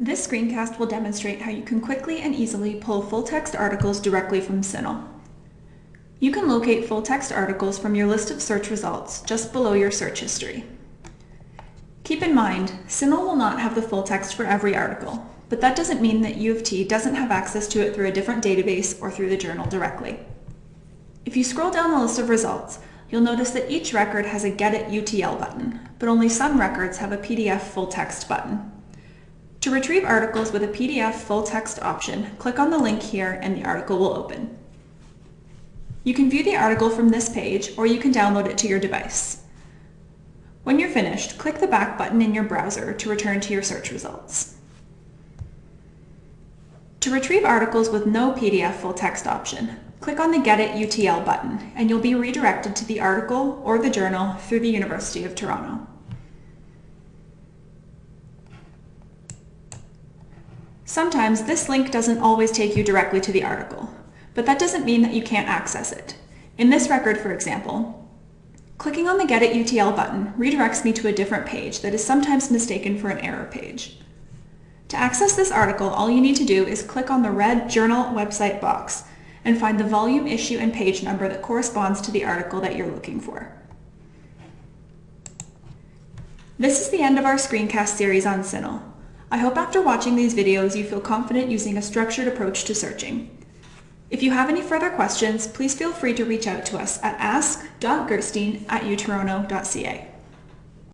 This screencast will demonstrate how you can quickly and easily pull full-text articles directly from CINAHL. You can locate full-text articles from your list of search results just below your search history. Keep in mind, CINAHL will not have the full text for every article, but that doesn't mean that U of T doesn't have access to it through a different database or through the journal directly. If you scroll down the list of results, you'll notice that each record has a Get It UTL button, but only some records have a PDF full text button. To retrieve articles with a PDF full text option, click on the link here and the article will open. You can view the article from this page or you can download it to your device. When you're finished, click the back button in your browser to return to your search results. To retrieve articles with no PDF full text option, click on the Get It UTL button and you'll be redirected to the article or the journal through the University of Toronto. Sometimes this link doesn't always take you directly to the article, but that doesn't mean that you can't access it. In this record, for example, clicking on the Get It UTL button redirects me to a different page that is sometimes mistaken for an error page. To access this article, all you need to do is click on the red Journal website box and find the volume, issue, and page number that corresponds to the article that you're looking for. This is the end of our screencast series on CINAHL. I hope after watching these videos you feel confident using a structured approach to searching. If you have any further questions, please feel free to reach out to us at ask.gerstein at utoronto.ca.